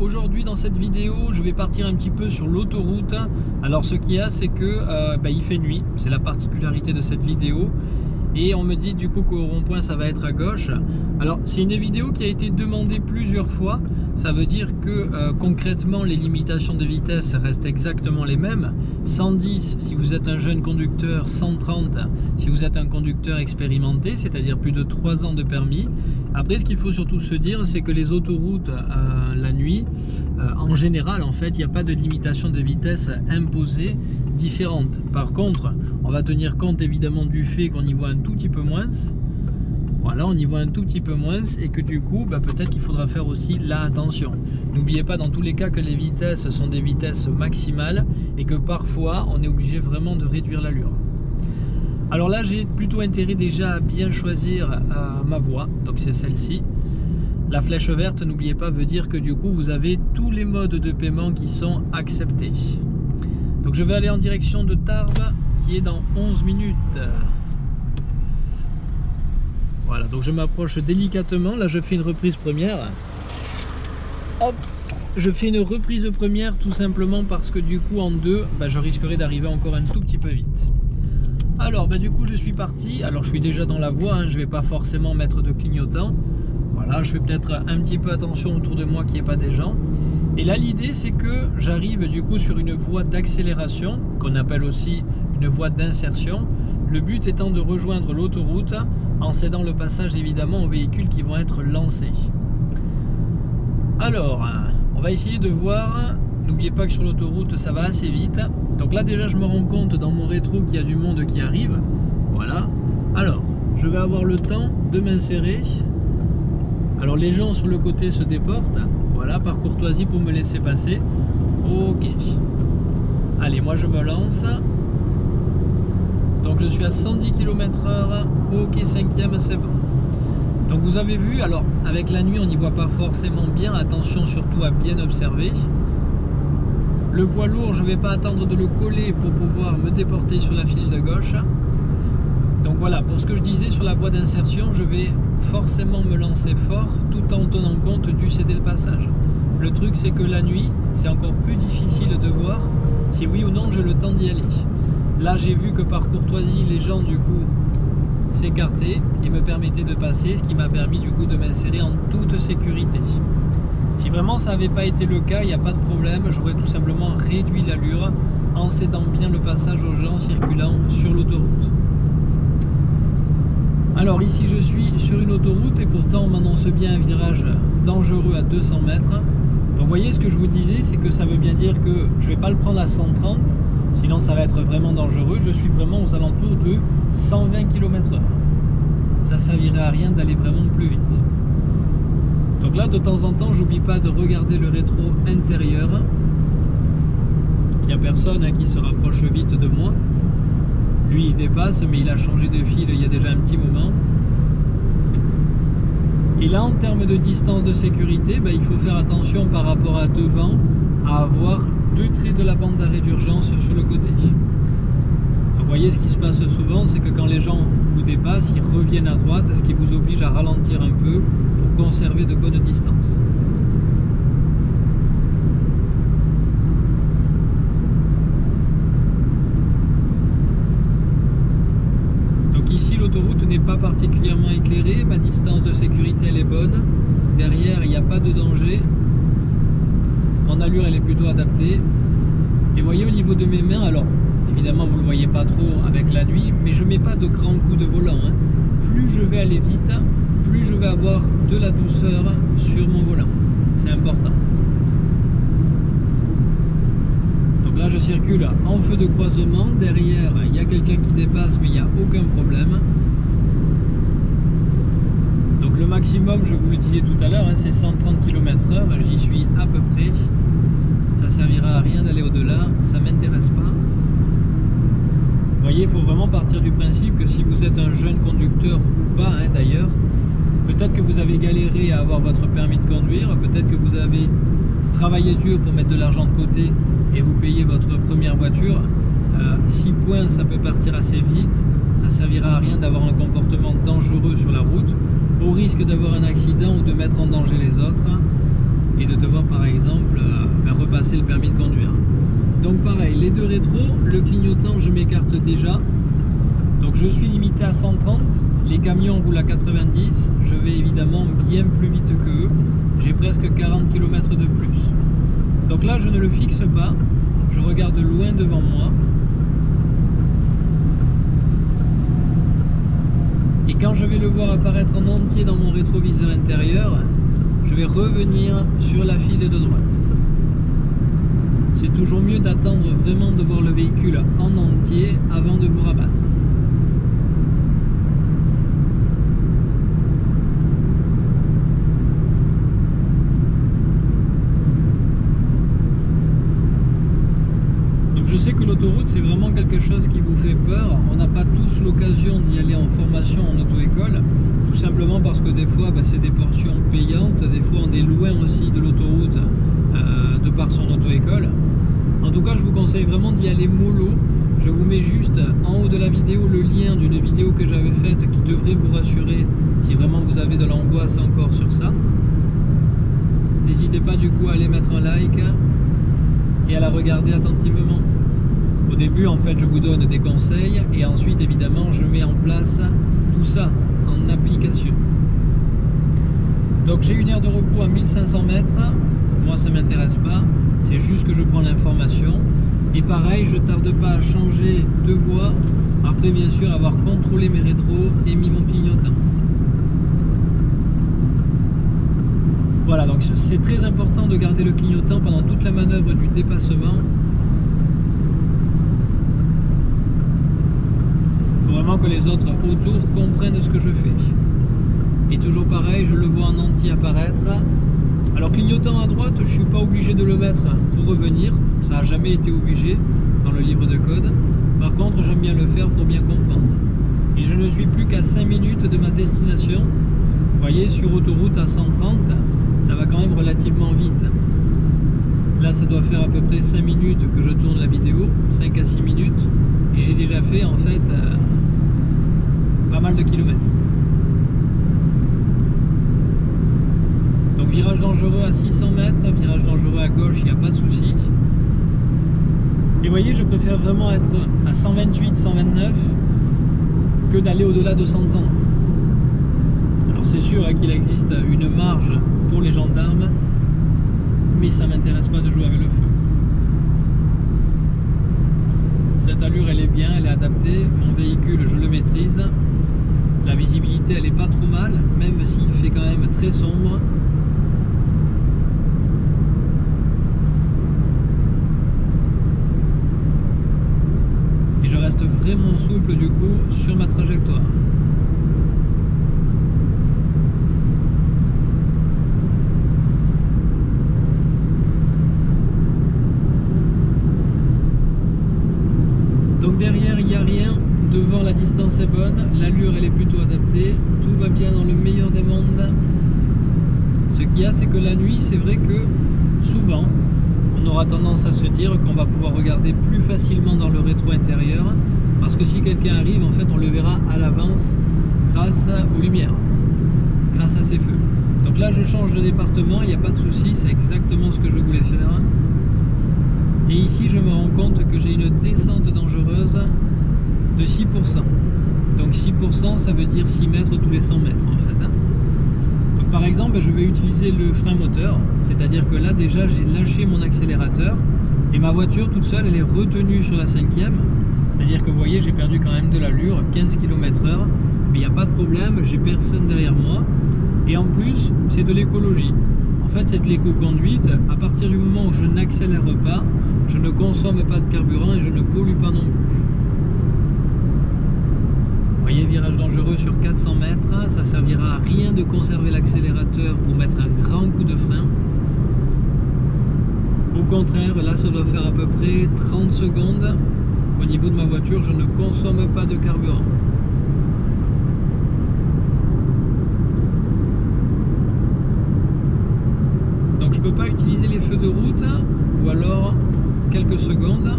aujourd'hui dans cette vidéo je vais partir un petit peu sur l'autoroute. Alors ce qu'il y a c'est que euh, bah, il fait nuit. C'est la particularité de cette vidéo et on me dit du coup qu'au rond-point ça va être à gauche. Alors c'est une vidéo qui a été demandée plusieurs fois. Ça veut dire que euh, concrètement les limitations de vitesse restent exactement les mêmes. 110 si vous êtes un jeune conducteur. 130 si vous êtes un conducteur expérimenté c'est à dire plus de 3 ans de permis. Après ce qu'il faut surtout se dire c'est que les autoroutes euh, la nuit euh, en général en fait il n'y a pas de limitation de vitesse imposée différente. Par contre on va tenir compte évidemment du fait qu'on y voit un tout petit peu moins. Voilà, on y voit un tout petit peu moins et que du coup, bah, peut-être qu'il faudra faire aussi la attention. N'oubliez pas dans tous les cas que les vitesses sont des vitesses maximales et que parfois on est obligé vraiment de réduire l'allure. Alors là, j'ai plutôt intérêt déjà à bien choisir euh, ma voie, donc c'est celle-ci. La flèche verte, n'oubliez pas, veut dire que du coup, vous avez tous les modes de paiement qui sont acceptés. Donc je vais aller en direction de Tarbes qui est dans 11 minutes. Voilà, donc je m'approche délicatement. Là, je fais une reprise première. Hop Je fais une reprise première tout simplement parce que du coup, en deux, bah, je risquerais d'arriver encore un tout petit peu vite. Alors, bah, du coup, je suis parti. Alors, je suis déjà dans la voie. Hein. je ne vais pas forcément mettre de clignotant. Voilà, je fais peut-être un petit peu attention autour de moi qu'il n'y ait pas des gens. Et là, l'idée, c'est que j'arrive du coup sur une voie d'accélération, qu'on appelle aussi une voie d'insertion. Le but étant de rejoindre l'autoroute en cédant le passage évidemment aux véhicules qui vont être lancés. Alors, on va essayer de voir. N'oubliez pas que sur l'autoroute, ça va assez vite. Donc là, déjà, je me rends compte dans mon rétro qu'il y a du monde qui arrive. Voilà. Alors, je vais avoir le temps de m'insérer. Alors, les gens sur le côté se déportent. Voilà, par courtoisie pour me laisser passer. Ok. Allez, moi je me lance. Donc je suis à 110 km h Ok, cinquième, c'est bon. Donc vous avez vu, alors avec la nuit on n'y voit pas forcément bien. Attention surtout à bien observer. Le poids lourd, je ne vais pas attendre de le coller pour pouvoir me déporter sur la file de gauche. Donc voilà, pour ce que je disais sur la voie d'insertion, je vais forcément me lancer fort tout en tenant compte du céder le passage. Le truc c'est que la nuit, c'est encore plus difficile de voir si oui ou non j'ai le temps d'y aller. Là j'ai vu que par courtoisie les gens du coup s'écartaient et me permettaient de passer, ce qui m'a permis du coup de m'insérer en toute sécurité. Si vraiment ça n'avait pas été le cas, il n'y a pas de problème, j'aurais tout simplement réduit l'allure en cédant bien le passage aux gens circulant sur l'autoroute. Alors ici je suis sur une autoroute et pourtant on m'annonce bien un virage dangereux à 200 mètres. Donc vous voyez ce que je vous disais, c'est que ça veut bien dire que je ne vais pas le prendre à 130, sinon ça va être vraiment dangereux. Je suis vraiment aux alentours de 120 km h Ça servirait à rien d'aller vraiment plus vite. Donc là de temps en temps j'oublie pas de regarder le rétro intérieur. il n'y a personne hein, qui se rapproche vite de moi. Lui, il dépasse, mais il a changé de fil il y a déjà un petit moment. Et là, en termes de distance de sécurité, ben, il faut faire attention par rapport à devant, à avoir deux traits de la bande d'arrêt d'urgence sur le côté. vous voyez, ce qui se passe souvent, c'est que quand les gens vous dépassent, ils reviennent à droite, ce qui vous oblige à ralentir un peu pour conserver de bonnes distances. l'autoroute n'est pas particulièrement éclairée, elle est bonne. Derrière, il n'y a pas de danger. Mon allure, elle est plutôt adaptée. Et voyez au niveau de mes mains, alors évidemment vous ne le voyez pas trop avec la nuit, mais je ne mets pas de grands coups de volant. Hein. Plus je vais aller vite, plus je vais avoir de la douceur sur mon volant. C'est important. Là, je circule en feu de croisement. Derrière, il y a quelqu'un qui dépasse, mais il n'y a aucun problème. Donc le maximum, je vous le disais tout à l'heure, hein, c'est 130 km h J'y suis à peu près. Ça servira à rien d'aller au-delà. Ça m'intéresse pas. Vous voyez, il faut vraiment partir du principe que si vous êtes un jeune conducteur ou pas, hein, d'ailleurs, peut-être que vous avez galéré à avoir votre permis de conduire, peut-être que vous avez travaillé dur pour mettre de l'argent de côté et vous payez votre première voiture, 6 euh, points ça peut partir assez vite, ça servira à rien d'avoir un comportement dangereux sur la route, au risque d'avoir un accident ou de mettre en danger les autres. et de devoir par exemple euh, repasser le permis de conduire. Donc pareil, les deux rétros, le clignotant je m'écarte déjà. Donc je suis limité à 130, les camions roulent à 90, je vais évidemment bien plus vite que eux. J'ai presque 40 km de plus. Donc là je ne le fixe pas, je regarde loin devant moi. Quand je vais le voir apparaître en entier dans mon rétroviseur intérieur, je vais revenir sur la file de droite. C'est toujours mieux d'attendre vraiment de voir le véhicule en entier avant de vous rabattre. je sais que l'autoroute c'est vraiment quelque chose qui vous fait peur. On n'a pas tous l'occasion d'y aller en formation en auto-école, tout simplement parce que des fois bah, c'est des portions payantes, des fois on est loin aussi de l'autoroute euh, de par son auto-école. En tout cas je vous conseille vraiment d'y aller mollo. Je vous mets juste en haut de la vidéo le lien d'une vidéo que j'avais faite qui devrait vous si vraiment vous avez de l'angoisse encore sur ça. N'hésitez pas du coup à aller mettre un like et à la regarder attentivement. Au début, en fait, je vous donne des conseils et ensuite, évidemment, je mets en place tout ça en application. Donc j'ai une heure de repos à 1500 mètres. Moi, ça m'intéresse pas. C'est juste que je prends l'information. Et pareil, je tarde pas à changer de voie. Après, bien sûr, avoir contrôlé mes rétros et mis mon clignotant. Voilà, donc c'est très important de garder le clignotant pendant toute la manœuvre du dépassement vraiment que les autres autour comprennent ce que je fais. Et toujours pareil, je le vois en entier apparaître. Alors clignotant à droite, je ne suis pas obligé de le mettre pour revenir. Ça n'a jamais été obligé dans le livre de code. Par contre, j'aime bien le faire pour bien comprendre. Et je ne suis plus qu'à 5 minutes de ma destination. Vous voyez, sur autoroute à 130, ça va quand même relativement vite. Là, ça doit faire à peu près 5 minutes que je tourne la vidéo, 5 à 6 minutes. Et j'ai déjà fait en fait euh, pas mal de kilomètres. Donc virage à 600 mètres, virage dangereux à gauche, il n'y a pas de souci. Et vous voyez, je préfère vraiment être à 128, 129 que d'aller au-delà de 130. Alors c'est sûr hein, qu'il existe une marge pour les gendarmes, mais ça m'intéresse pas de jouer avec le feu. Cette allure elle est bien, elle est adaptée, mon véhicule je le maîtrise, la visibilité elle est pas trop mal, même s'il fait quand même très sombre. Et je reste vraiment souple du coup sur ma trajectoire. Donc derrière il n'y a rien, devant bonne, l'allure elle est plutôt adaptée, tout va bien dans le meilleur des mondes. Ce qu'il y a c'est que la nuit c'est vrai que souvent on aura tendance à se dire qu'on va pouvoir regarder plus facilement dans le rétro intérieur parce que si quelqu'un arrive en fait on le verra à l'avance grâce aux lumières, grâce à ces feux. Donc là je change de département, il n'y a pas de souci, c'est exactement ce que je voulais faire. Et ici je me rends compte que j'ai une descente dangereuse de 6%. Donc 6%, ça veut dire 6 mètres tous les 100 mètres en fait. Hein. Donc par exemple, je vais utiliser le frein moteur, c'est-à-dire que là déjà j'ai lâché mon accélérateur et ma voiture toute seule elle est retenue sur la cinquième. C'est-à-dire que vous voyez, j'ai perdu quand même de l'allure, 15 km h mais il n'y a pas de problème, j'ai personne derrière moi. Et en plus, c'est de l'écologie. En fait, c'est de l'éco-conduite. À partir du moment où je n'accélère pas, je ne consomme pas de carburant et je ne pollue pas non plus dangereux sur 400 mètres, ça servira à rien de conserver l'accélérateur pour mettre un grand coup de frein. Au contraire, là ça doit faire à peu près 30 secondes au niveau de ma voiture, je ne consomme pas de carburant. Donc je ne peux pas utiliser les feux de route ou alors quelques secondes.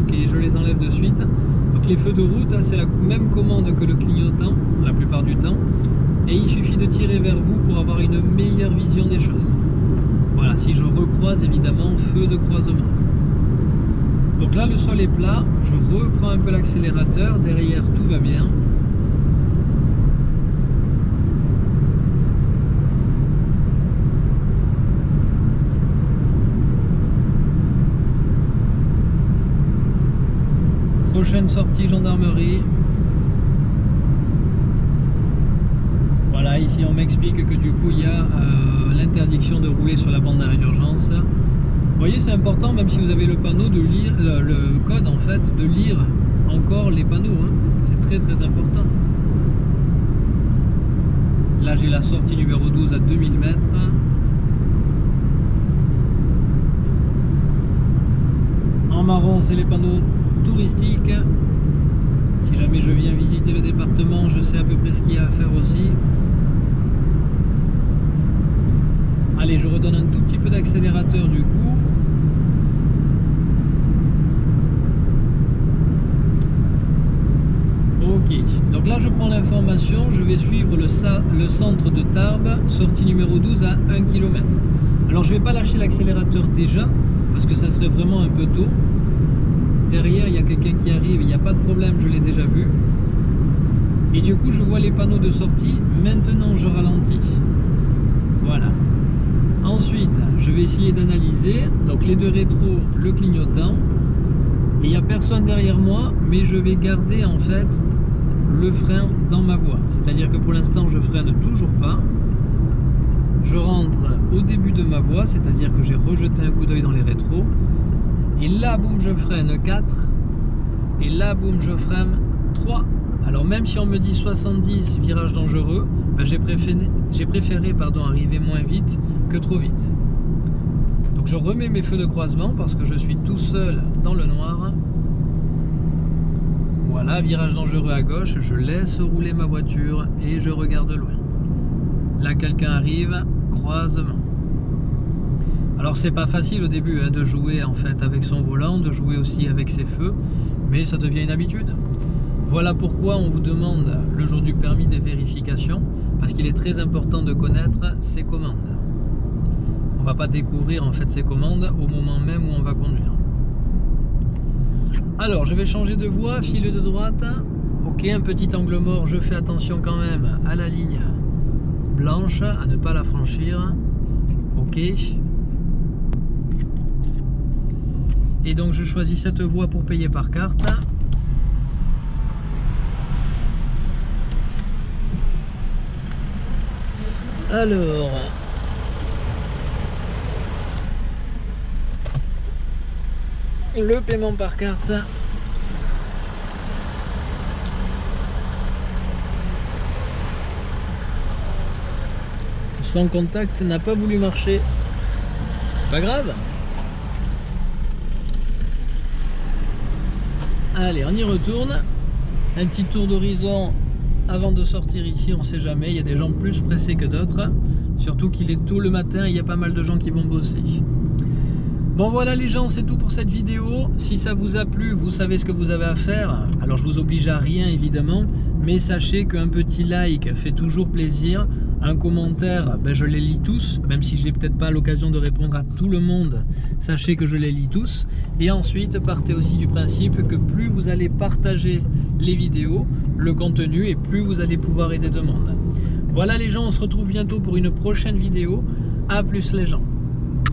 Ok, je les enlève de suite. Donc les feux de route, hein, c'est la même commande que le clignotant, la plupart du temps. Et il suffit de tirer vers vous pour avoir une meilleure vision des choses. Voilà, si je recroise évidemment feu de croisement. Donc là le sol est plat, je reprends un peu l'accélérateur, derrière tout va bien. Sortie gendarmerie. Voilà, ici on m'explique que du coup il y a euh, l'interdiction de rouler sur la bande d'arrêt d'urgence. Vous voyez, c'est important, même si vous avez le panneau, de lire le, le code en fait, de lire encore les panneaux. hein. C'est très très important. Là, j'ai la sortie numéro 12 à 2000 mètres. En marron, c'est les panneaux touristiques. Si jamais je viens visiter le département, je sais à peu près ce qu'il y a à faire aussi. Allez, je redonne un tout petit peu d'accélérateur du coup. Ok, donc là je prends l'information, je vais suivre le, le centre de Tarbes, sortie numéro 12 à 1 km. Alors je vais pas lâcher l'accélérateur déjà, parce que ça serait vraiment un peu tôt. Derrière il y a quelqu'un qui arrive, il n'y a pas de problème, je l'ai déjà vu. Et du coup je vois les panneaux de sortie, maintenant je ralentis. Voilà. Ensuite, je vais essayer d'analyser. Donc les deux rétros, le clignotant. Il n'y a personne derrière moi, mais je vais garder en fait le frein dans ma voie. C'est-à-dire que pour l'instant, je freine toujours pas. Je rentre au début de ma voie, c'est-à-dire que j'ai rejeté un coup d'œil dans les rétros. Et là, boum, je freine 4. Et là, boum, je freine 3. Alors même si on me dit 70, virage dangereux, ben, j'ai préféré, arriver moins vite que trop vite. Donc je remets mes feux de croisement parce que je suis tout seul dans le noir. Voilà, virage dangereux à gauche, je laisse rouler ma voiture et je regarde loin. Là quelqu'un arrive, croisement. Alors c'est pas facile au début hein, de jouer en fait avec son volant, de jouer aussi avec ses feux, mais ça devient une habitude. Voilà pourquoi on vous demande le jour du permis des vérifications, parce qu'il est très important de connaître ses commandes. On va pas découvrir en fait ses commandes au moment même où on va conduire. Alors je vais changer de voie, file de droite. Ok, un petit angle mort, je fais attention quand même à la ligne blanche, à ne pas la franchir. Ok. Et donc je choisis cette voie pour payer par carte. Alors, le paiement par carte. Sans contact n'a pas voulu marcher. C'est pas grave. Allez, on y retourne. Un petit tour d'horizon avant de sortir ici, on sait jamais. Il y a des gens plus pressés que d'autres. Surtout qu'il est tôt le matin et il y a pas mal de gens qui vont bosser. Bon voilà les gens, c'est tout pour cette vidéo. Si ça vous a plu, vous savez ce que vous avez à faire. Alors je vous oblige à rien évidemment, mais sachez qu'un petit like fait toujours plaisir. Un commentaire, ben, je les lis tous, même si j'ai peut-être pas l'occasion de répondre à tout le monde. Sachez que je les lis tous. Et ensuite, partez aussi du principe que plus vous allez partager les vidéos, le contenu, et plus vous allez pouvoir aider de monde. Voilà les gens, on se retrouve bientôt pour une prochaine vidéo. A plus les gens